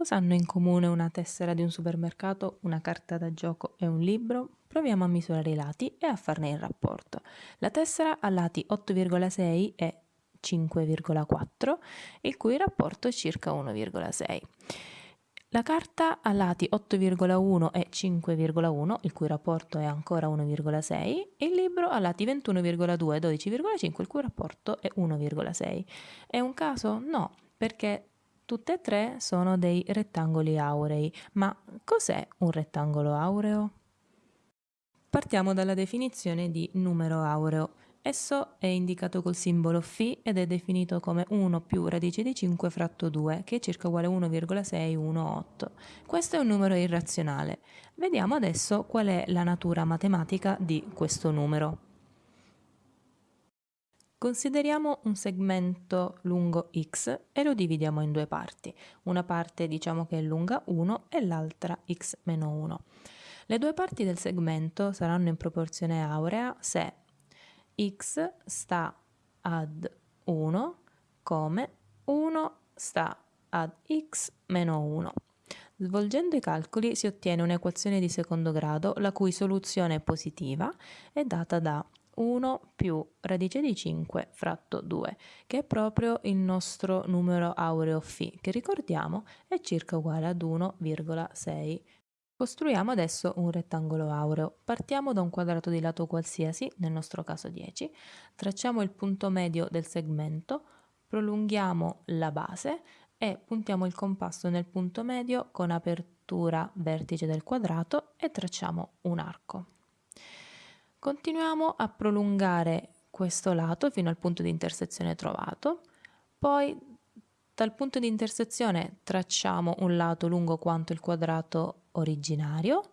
Cosa hanno in comune una tessera di un supermercato, una carta da gioco e un libro? Proviamo a misurare i lati e a farne il rapporto. La tessera ha lati 8,6 e 5,4, il cui rapporto è circa 1,6. La carta ha lati 8,1 e 5,1, il cui rapporto è ancora 1,6, e il libro ha lati 21,2 e 12,5, il cui rapporto è 1,6. È un caso? No, perché Tutte e tre sono dei rettangoli aurei, ma cos'è un rettangolo aureo? Partiamo dalla definizione di numero aureo. Esso è indicato col simbolo φ ed è definito come 1 più radice di 5 fratto 2, che è circa uguale a 1,618. Questo è un numero irrazionale. Vediamo adesso qual è la natura matematica di questo numero. Consideriamo un segmento lungo x e lo dividiamo in due parti. Una parte diciamo che è lunga 1 e l'altra x meno 1. Le due parti del segmento saranno in proporzione aurea se x sta ad 1 come 1 sta ad x meno 1. Svolgendo i calcoli si ottiene un'equazione di secondo grado la cui soluzione positiva è data da 1 più radice di 5 fratto 2, che è proprio il nostro numero aureo φ, che ricordiamo è circa uguale ad 1,6. Costruiamo adesso un rettangolo aureo. Partiamo da un quadrato di lato qualsiasi, nel nostro caso 10, tracciamo il punto medio del segmento, prolunghiamo la base e puntiamo il compasso nel punto medio con apertura vertice del quadrato e tracciamo un arco. Continuiamo a prolungare questo lato fino al punto di intersezione trovato, poi dal punto di intersezione tracciamo un lato lungo quanto il quadrato originario.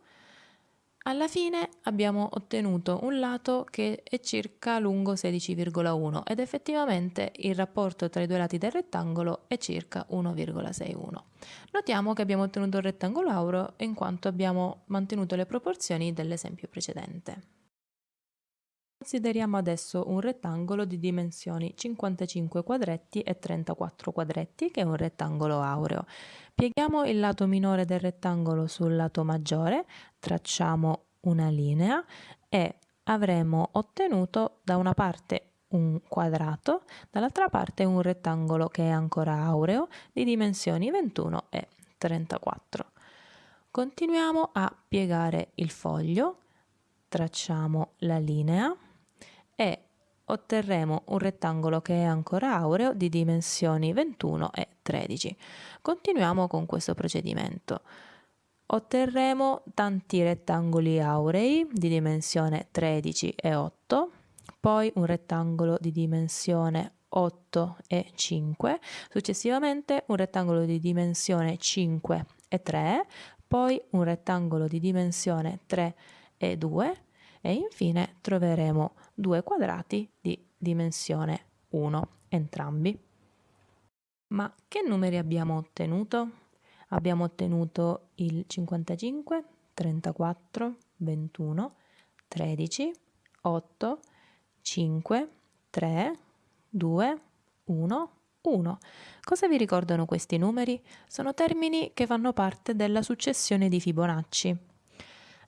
Alla fine abbiamo ottenuto un lato che è circa lungo 16,1 ed effettivamente il rapporto tra i due lati del rettangolo è circa 1,61. Notiamo che abbiamo ottenuto un rettangolo aureo in quanto abbiamo mantenuto le proporzioni dell'esempio precedente. Consideriamo adesso un rettangolo di dimensioni 55 quadretti e 34 quadretti, che è un rettangolo aureo. Pieghiamo il lato minore del rettangolo sul lato maggiore, tracciamo una linea e avremo ottenuto da una parte un quadrato, dall'altra parte un rettangolo che è ancora aureo di dimensioni 21 e 34. Continuiamo a piegare il foglio, tracciamo la linea e otterremo un rettangolo che è ancora aureo di dimensioni 21 e 13. Continuiamo con questo procedimento. Otterremo tanti rettangoli aurei di dimensione 13 e 8, poi un rettangolo di dimensione 8 e 5, successivamente un rettangolo di dimensione 5 e 3, poi un rettangolo di dimensione 3 e 2 e infine troveremo due quadrati di dimensione 1 entrambi. Ma che numeri abbiamo ottenuto? Abbiamo ottenuto il 55, 34, 21, 13, 8, 5, 3, 2, 1, 1. Cosa vi ricordano questi numeri? Sono termini che fanno parte della successione di Fibonacci.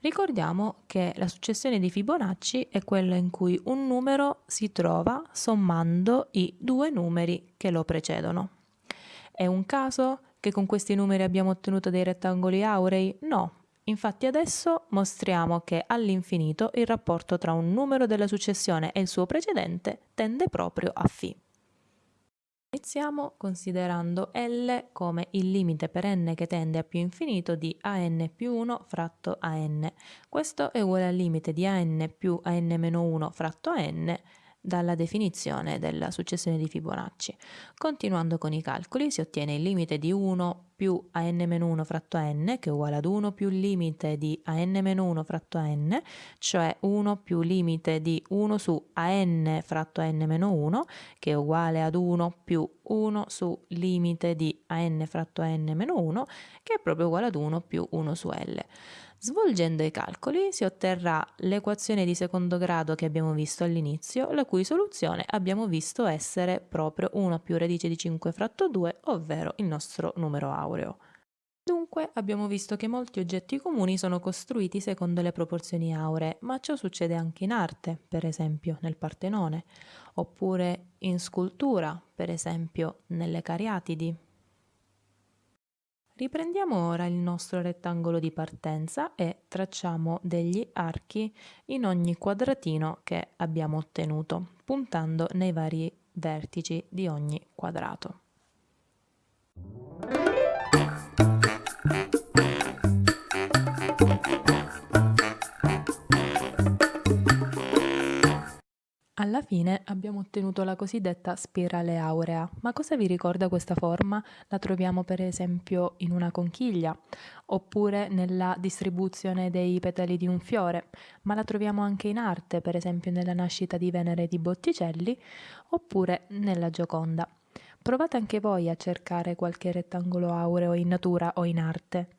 Ricordiamo che la successione di Fibonacci è quella in cui un numero si trova sommando i due numeri che lo precedono. È un caso che con questi numeri abbiamo ottenuto dei rettangoli aurei? No. Infatti adesso mostriamo che all'infinito il rapporto tra un numero della successione e il suo precedente tende proprio a φ. Iniziamo considerando L come il limite per n che tende a più infinito di an più 1 fratto an. Questo è uguale al limite di an più an-1 fratto an dalla definizione della successione di Fibonacci. Continuando con i calcoli si ottiene il limite di 1 più an-1 fratto n, che è uguale ad 1 più limite di an-1 fratto n, cioè 1 più limite di 1 su an fratto n-1, che è uguale ad 1 più 1 su limite di an fratto n-1, che è proprio uguale ad 1 più 1 su l. Svolgendo i calcoli si otterrà l'equazione di secondo grado che abbiamo visto all'inizio, la cui soluzione abbiamo visto essere proprio 1 più radice di 5 fratto 2, ovvero il nostro numero aureo. Comunque abbiamo visto che molti oggetti comuni sono costruiti secondo le proporzioni auree, ma ciò succede anche in arte, per esempio nel Partenone, oppure in scultura, per esempio nelle Cariatidi. Riprendiamo ora il nostro rettangolo di partenza e tracciamo degli archi in ogni quadratino che abbiamo ottenuto, puntando nei vari vertici di ogni quadrato. Alla fine abbiamo ottenuto la cosiddetta spirale aurea. Ma cosa vi ricorda questa forma? La troviamo per esempio in una conchiglia oppure nella distribuzione dei petali di un fiore, ma la troviamo anche in arte, per esempio nella nascita di Venere di Botticelli oppure nella Gioconda. Provate anche voi a cercare qualche rettangolo aureo in natura o in arte.